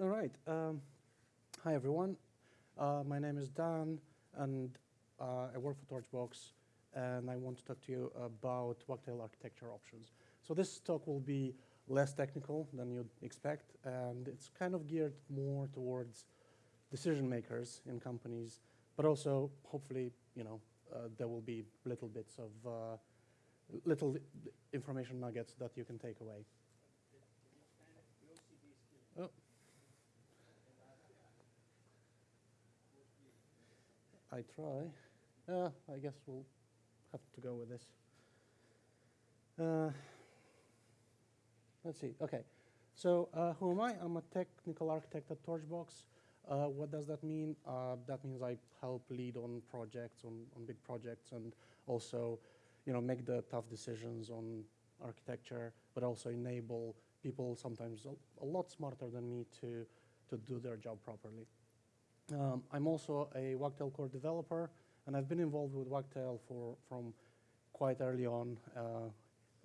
All right. Um, hi, everyone. Uh, my name is Dan, and uh, I work for Torchbox, and I want to talk to you about Wagtail architecture options. So this talk will be less technical than you'd expect, and it's kind of geared more towards decision makers in companies, but also, hopefully, you know, uh, there will be little bits of uh, little information nuggets that you can take away. I try. Uh, I guess we'll have to go with this. Uh, let's see. Okay. So uh, who am I? I'm a technical architect at Torchbox. Uh, what does that mean? Uh, that means I help lead on projects, on, on big projects, and also, you know, make the tough decisions on architecture, but also enable people sometimes a, a lot smarter than me to, to do their job properly. Um, I'm also a Wagtail core developer, and I've been involved with Wagtail for, from quite early on. Uh,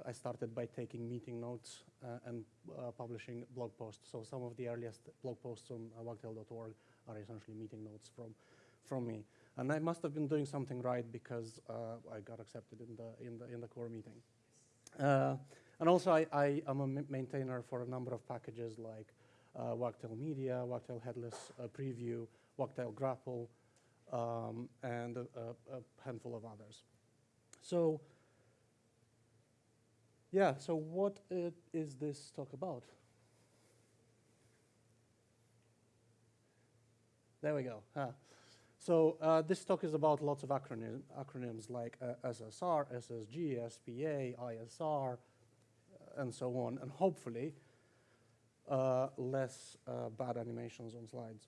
I started by taking meeting notes uh, and uh, publishing blog posts. So some of the earliest blog posts on uh, wagtail.org are essentially meeting notes from, from me. And I must have been doing something right because uh, I got accepted in the, in the, in the core meeting. Uh, and also I, I am a maintainer for a number of packages like Wagtail Media, Wagtail Headless Preview, Wagtail Grapple, um, and a, a, handful of others. So yeah, so what is this talk about? There we go. Huh. So uh, this talk is about lots of acronym, acronyms like uh, SSR, SSG, SPA, ISR, uh, and so on, and hopefully uh, less uh, bad animations on slides.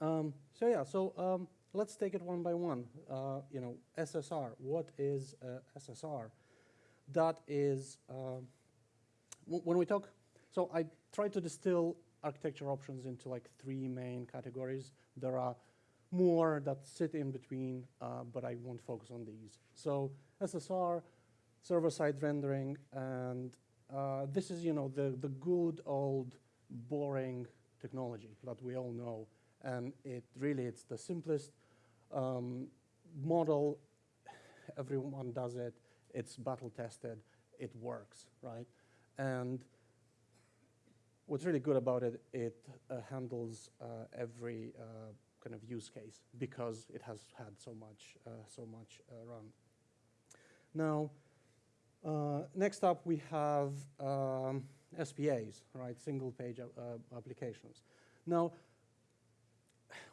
Um, so yeah, so um, let's take it one by one. Uh, you know, SSR, what is SSR? That is, when we talk, so I try to distill architecture options into like three main categories. There are more that sit in between, uh, but I won't focus on these. So SSR, server-side rendering, and uh, this is, you know, the, the good old boring technology that we all know. And it really, it's the simplest um, model. Everyone does it. It's battle tested. It works, right? And what's really good about it, it uh, handles uh, every uh, kind of use case because it has had so much, uh, so much uh, run. Now, uh, next up we have um, SPAs, right, single page applications. Now,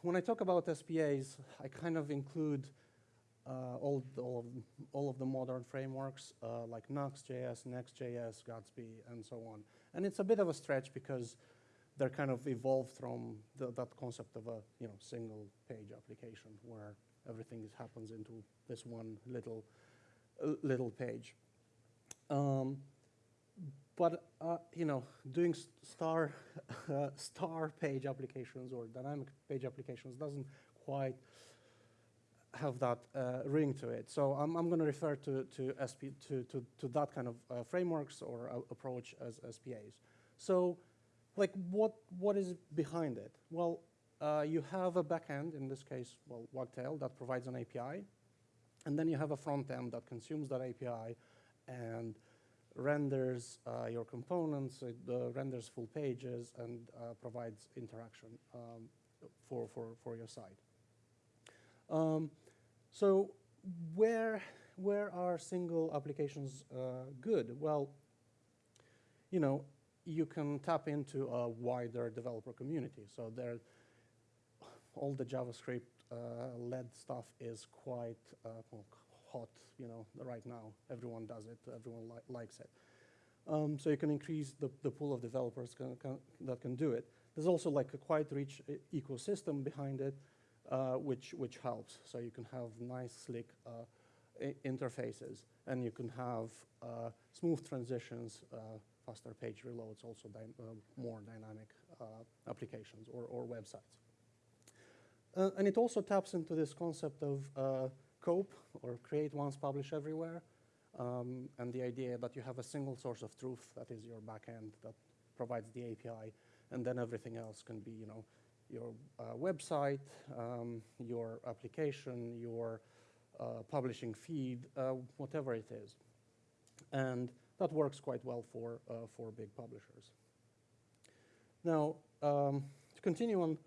when I talk about SPAs, I kind of include uh, all, all, of, all of the modern frameworks uh, like Nuxt.js, Next.js, Gatsby, and so on. And it's a bit of a stretch because they're kind of evolved from the, that concept of a you know single page application where everything happens into this one little uh, little page. Um, but uh, you know, doing star uh, star page applications or dynamic page applications doesn't quite have that uh, ring to it. So I'm, I'm going to refer to to, SP, to to to that kind of uh, frameworks or approach as SPAs. So like what what is behind it? Well, uh, you have a backend in this case, well, Wagtail that provides an API, and then you have a front end that consumes that API and renders uh, your components, it uh, renders full pages, and uh, provides interaction um, for, for, for your site. Um, so where, where are single applications uh, good? Well, you know, you can tap into a wider developer community. So there, all the JavaScript-led uh, stuff is quite uh, well, hot, you know, right now. Everyone does it. Everyone li likes it. Um, so you can increase the, the pool of developers can, can, that can do it. There's also like a quite rich ecosystem behind it, uh, which, which helps. So you can have nice, slick uh, interfaces, and you can have uh, smooth transitions, uh, faster page reloads, also uh, more dynamic uh, applications or, or websites. and it also taps into this concept of COPE, or create once, publish everywhere, um, and the idea that you have a single source of truth that is your backend that provides the API, and then everything else can be, you know, your uh, website, um, your application, your uh, publishing feed, uh, whatever it is. And that works quite well for, uh, for big publishers. Now, um, to continue on,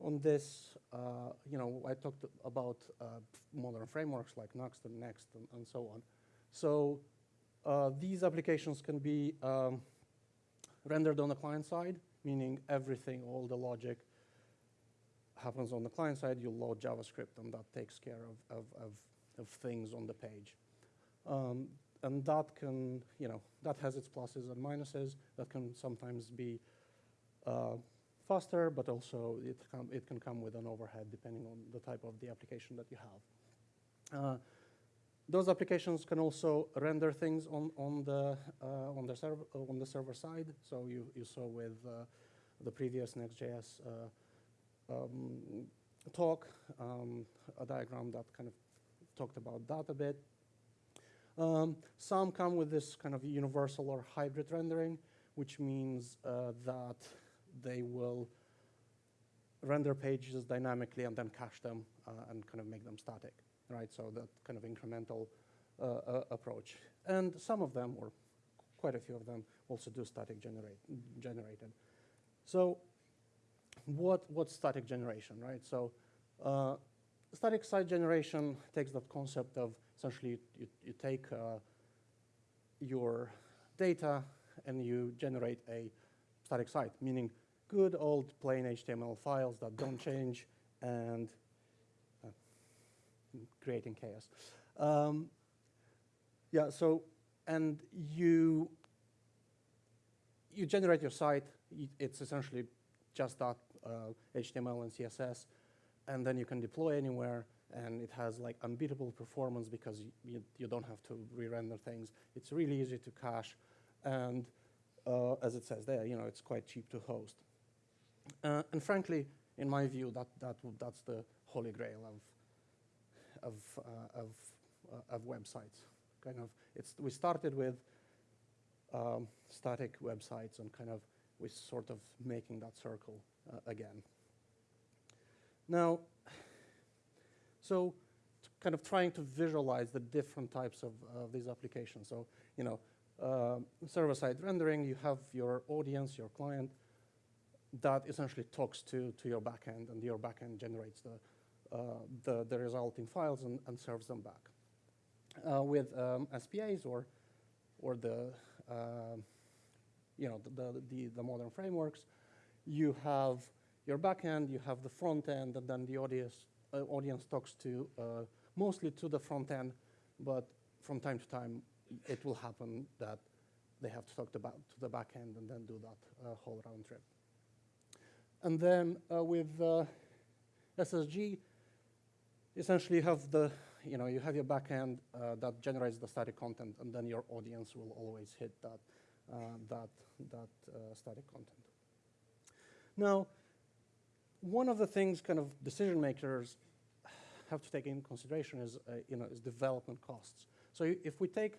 on this, uh, you know, I talked about uh, modern frameworks like Nuxt and Next and, and so on. So uh, these applications can be um, rendered on the client side, meaning everything, all the logic happens on the client side. You load JavaScript, and that takes care of, of, of, of things on the page. Um, and that can, you know, that has its pluses and minuses. That can sometimes be uh, faster, but also it, it can come with an overhead depending on the type of the application that you have. Uh, those applications can also render things on, on, the, uh, on, the server, on the server side. So you, you saw with uh, the previous Next.js uh, um, talk, um, a diagram that kind of talked about that a bit. Um, some come with this kind of universal or hybrid rendering, which means uh, that they will render pages dynamically and then cache them uh, and kind of make them static right? So that kind of incremental uh, uh, approach. And some of them, or quite a few of them, also do static generate, generated. So what, what's static generation, right? So uh, static site generation takes that concept of essentially you, you take uh, your data and you generate a static site, meaning good old plain HTML files that don't change and creating chaos. Um, yeah, so, and you, you generate your site, it's essentially just that uh, HTML and CSS, and then you can deploy anywhere, and it has like unbeatable performance because you, you don't have to re-render things. It's really easy to cache, and uh, as it says there, you know, it's quite cheap to host. Uh, and frankly, in my view, that, that, that's the holy grail of of, uh, of, uh, of websites. Kind of, it's, we started with um, static websites and kind of we sort of making that circle uh, again. Now, so kind of trying to visualize the different types of uh, these applications. So, you know, uh, server-side rendering, you have your audience, your client, that essentially talks to, to your backend, and your backend generates the, uh, the, the resulting files and, and serves them back. Uh, with um, SPAs or, or the, um, you know, the, the, the modern frameworks, you have your backend, you have the front end, and then the audience, uh, audience talks to uh, mostly to the front end, but from time to time, it will happen that they have to talk to, to the back end and then do that uh, whole round trip. And then uh, with uh, SSG, essentially you have the, you know, you have your backend uh, that generates the static content, and then your audience will always hit that, uh, that, that uh, static content. Now, one of the things kind of decision makers have to take in consideration is, uh, you know, is development costs. So if we take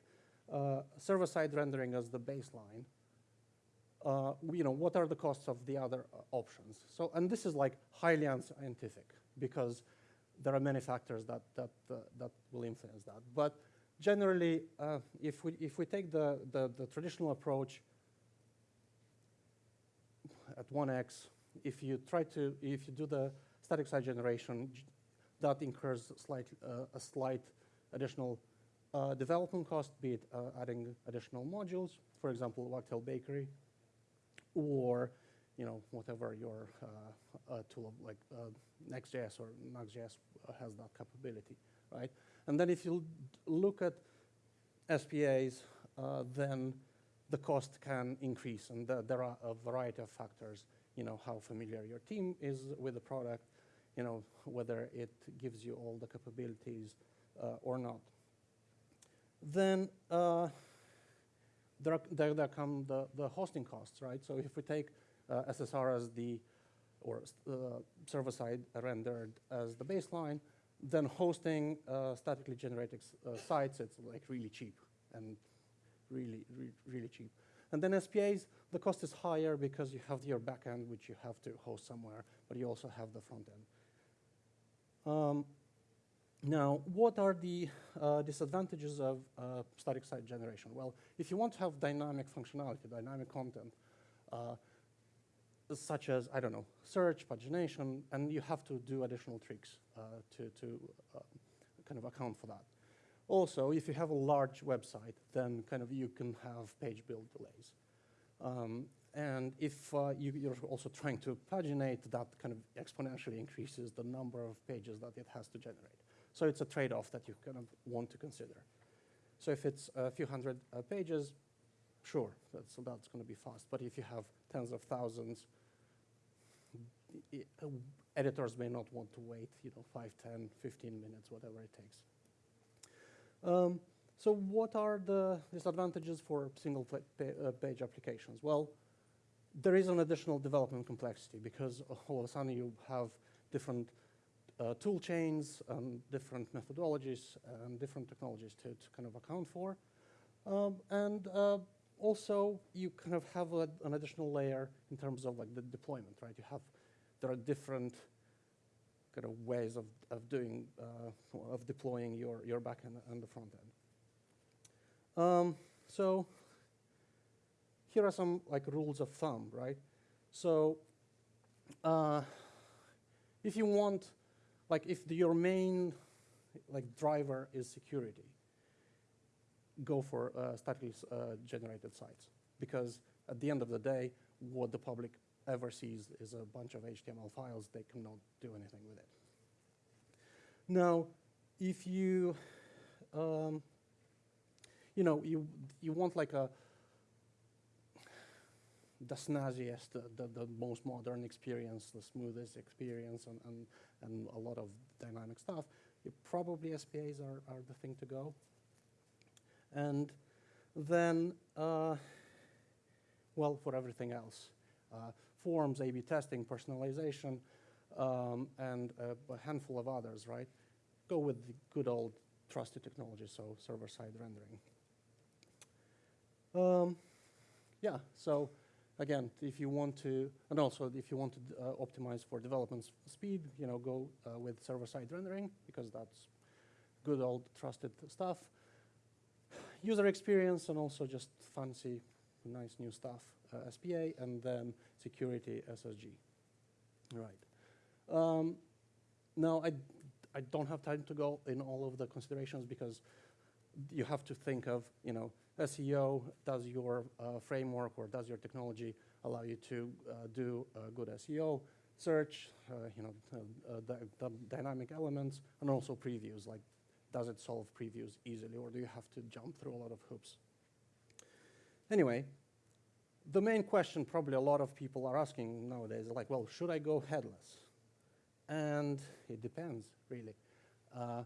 server-side rendering as the baseline, uh, you know, what are the costs of the other options? So, and this is like highly unscientific because there are many factors that, that, uh, that will influence that. But generally, uh, if, we, if we take the, the, the, traditional approach at 1x, if you try to, if you do the static site generation, that incurs slight, uh, a slight additional uh, development cost, be it uh, adding additional modules, for example, Wagtail Bakery, or you know, whatever your uh, uh, tool like uh, Next.js or Nuxt.js has that capability, right? And then if you look at SPAs, uh, then the cost can increase, and the, there are a variety of factors. You know how familiar your team is with the product, you know whether it gives you all the capabilities uh, or not. Then uh, there, there, there come the, the hosting costs, right? So if we take uh, SSR as the, or uh, server-side rendered as the baseline, then hosting uh, statically generated sites, it's like really cheap and really, re really cheap. And then SPAs, the cost is higher because you have your backend, which you have to host somewhere, but you also have the front end. Um, now, what are the uh, disadvantages of uh, static site generation? Well, if you want to have dynamic functionality, dynamic content, uh, such as, I don't know, search, pagination, and you have to do additional tricks uh, to, to uh, kind of account for that. Also, if you have a large website, then kind of you can have page build delays. Um, and if uh, you, you're also trying to paginate, that kind of exponentially increases the number of pages that it has to generate. So it's a trade-off that you kind of want to consider. So if it's a few hundred uh, pages, sure, that's, that's going to be fast. But if you have tens of thousands, editors may not want to wait, you know, 5, 10, 15 minutes, whatever it takes. Um, so what are the disadvantages for single uh, page applications? Well, there is an additional development complexity because all of a sudden you have different uh, tool chains and different methodologies and different technologies to, to kind of account for. Um, and uh, also you kind of have a, an additional layer in terms of like the deployment, right? You have, there are different kind of ways of, of doing, uh, of deploying your, your backend and the front end. Um, so here are some like rules of thumb, right? So uh, if you want, like if the, your main like driver is security, go for uh, statically uh, generated sites because at the end of the day, what the public ever sees is a bunch of HTML files. They cannot do anything with it. Now, if you, um, you know, you you want like a the snazziest, the, the, the, most modern experience, the smoothest experience, and, and, and a lot of dynamic stuff, probably SPAs are, are the thing to go. And then, uh, well, for everything else, uh, forms, A-B testing, personalization, um, and uh, a handful of others, right? Go with the good old trusted technology, so server-side rendering. Um, yeah, so again, if you want to, and also if you want to uh, optimize for development speed, you know, go uh, with server-side rendering because that's good old trusted stuff. User experience and also just fancy, nice new stuff, uh, SPA, and then security SSG. Right. Um, now, I, I don't have time to go in all of the considerations because you have to think of, you know, SEO, does your uh, framework or does your technology allow you to uh, do a good SEO? Search, uh, you know, uh, the, the dynamic elements, and also previews, like does it solve previews easily or do you have to jump through a lot of hoops? Anyway, the main question probably a lot of people are asking nowadays like, well, should I go headless? And it depends, really. Uh,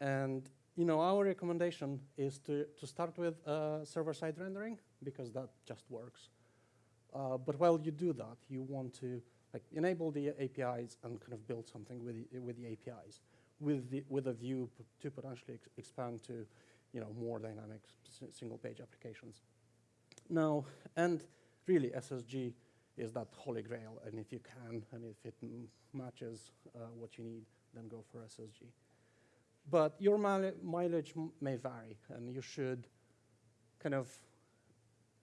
and you know, our recommendation is to, to start with uh, server-side rendering because that just works. Uh, but while you do that, you want to like enable the APIs and kind of build something with the, with the APIs, with the, with a view to potentially ex expand to, you know, more dynamic single-page applications. Now, and really SSG is that holy grail, and if you can, and if it matches uh, what you need, then go for SSG. But your mileage may vary, and you should kind of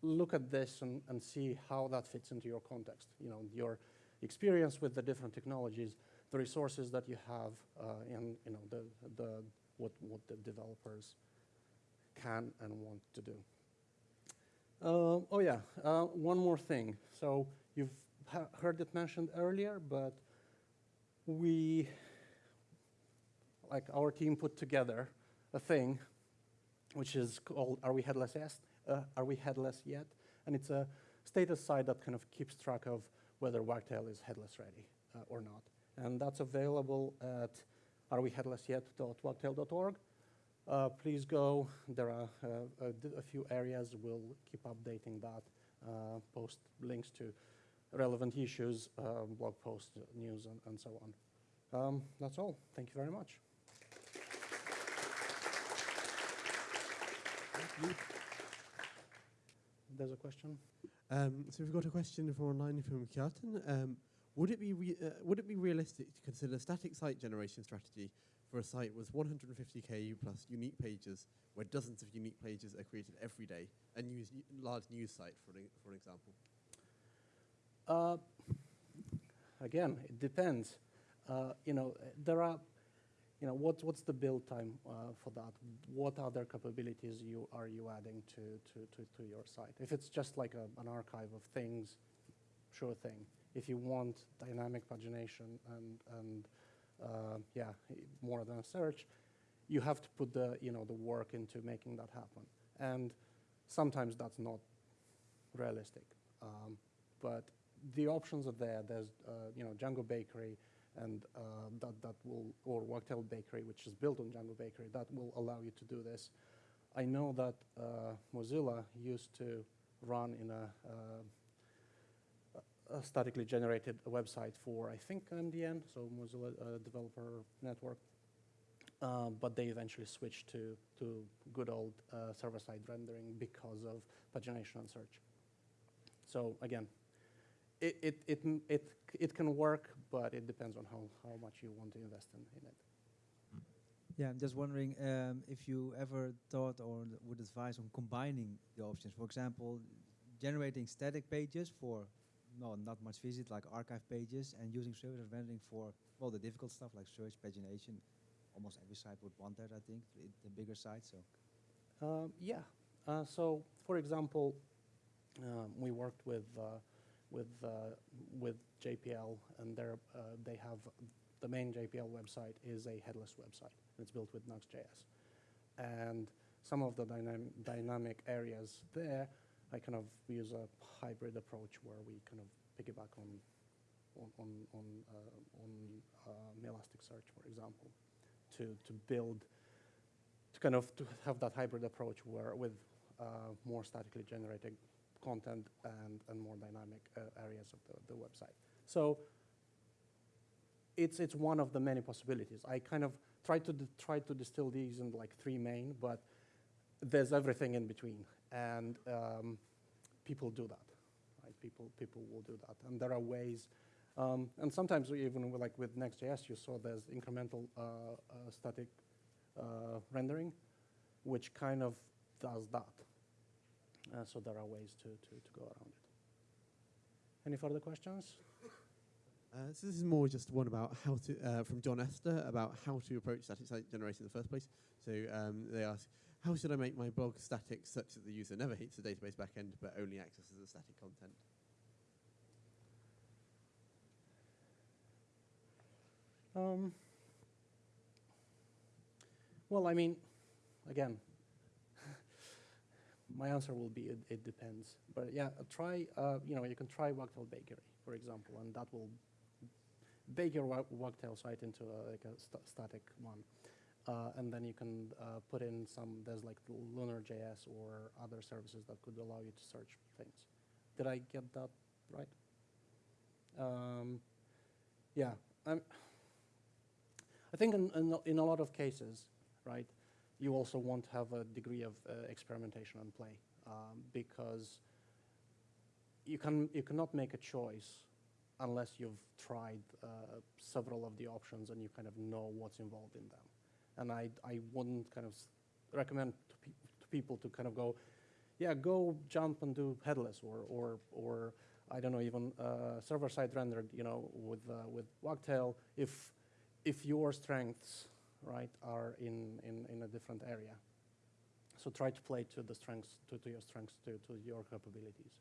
look at this and, and see how that fits into your context. You know, your experience with the different technologies, the resources that you have, uh, and you know, the, the, what, what the developers can and want to do. Uh, oh yeah, uh, one more thing. So you've heard it mentioned earlier, but we like our team put together a thing which is called Are We Headless Yet? Uh, Are We Headless Yet? And it's a status site that kind of keeps track of whether Wagtail is headless ready uh, or not. And that's available at areweheadlessyet.wagtail.org. Uh, please go. There are uh, a, a, few areas. We'll keep updating that. Uh, post links to relevant issues, uh, blog posts, news, and, and so on. Um, that's all. Thank you very much. There's a question. Um, so we've got a question from online from Kjartan. Um, would it be re- uh, would it be realistic to consider a static site generation strategy for a site with 150 KU plus unique pages, where dozens of unique pages are created every day, a use n- large news site for an, for an example? Uh, again, it depends. Uh, you know, there are, you know, what, what's the build time uh, for that? What other capabilities you are you adding to, to, to, to your site? If it's just like a, an archive of things, sure thing. If you want dynamic pagination and, and uh, yeah, more than a search, you have to put the, you know, the work into making that happen. And sometimes that's not realistic. Um, but the options are there. There's, uh, you know, Django Bakery, and uh, that that will, or Wagtail Bakery, which is built on Django Bakery, that will allow you to do this. I know that uh, Mozilla used to run in a, uh, a statically generated website for, I think, MDN, so Mozilla uh, Developer Network. Um, but they eventually switched to, to good old uh, server-side rendering because of pagination and search. So again, it, it, it, it, it can work, but it depends on how, how much you want to invest in, in it. Yeah, I'm just wondering um, if you ever thought or would advise on combining the options. For example, generating static pages for no, not much visit, like archive pages, and using server rendering for well the difficult stuff like search pagination. Almost every site would want that, I think, the, the bigger sites. So Um, yeah. Uh, so, for example, um, we worked with uh, with uh, with JPL, and uh, they have the main JPL website is a headless website. It's built with Nuxt.js, and some of the dynam- dynamic areas there, I kind of use a hybrid approach where we kind of piggyback on on on on, uh, on um, Elasticsearch, for example, to to build to kind of to have that hybrid approach where with uh, more statically generated content and, and more dynamic uh, areas of the, the website. So it's, it's one of the many possibilities. I kind of try to, try to distill these in like three main, but there's everything in between. And um, people do that, right? People, people will do that. And there are ways, um, and sometimes even with, like with Next.js, you saw there's incremental uh, uh, static uh, rendering, which kind of does that. Uh, so there are ways to, to, to go around it. Any further questions? Uh, so this is more just one about how to, uh, from John Esther, about how to approach static site generation in the first place. So um, they ask, how should I make my blog static such that the user never hits the database backend but only accesses the static content? Um, well, I mean, again, my answer will be it, it depends. But yeah, uh, try, uh, you know, you can try Wagtail Bakery, for example, and that will bake your Wa- Wagtail site into a, like a sta- static one. Uh, and then you can uh, put in some, there's like Lunr.js or other services that could allow you to search things. Did I get that right? Um, yeah, I'm, I think in, in, in a lot of cases, right, you also want to have a degree of uh, experimentation and play um, because you, can, you cannot make a choice unless you've tried uh, several of the options and you kind of know what's involved in them. And I, I wouldn't kind of recommend to, pe- to people to kind of go, yeah, go jump and do headless or, or, or I don't know, even uh, server-side rendered, you know, with, uh, with Wagtail, if, if your strengths, right, are in, in, in a different area. So try to play to the strengths, to, to your strengths, to, to your capabilities.